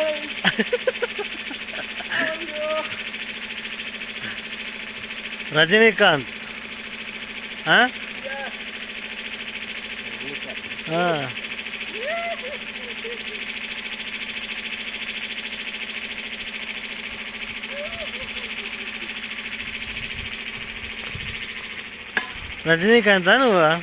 Rajinikanth. Huh? Yes. Ah. Rajinikanth, huh?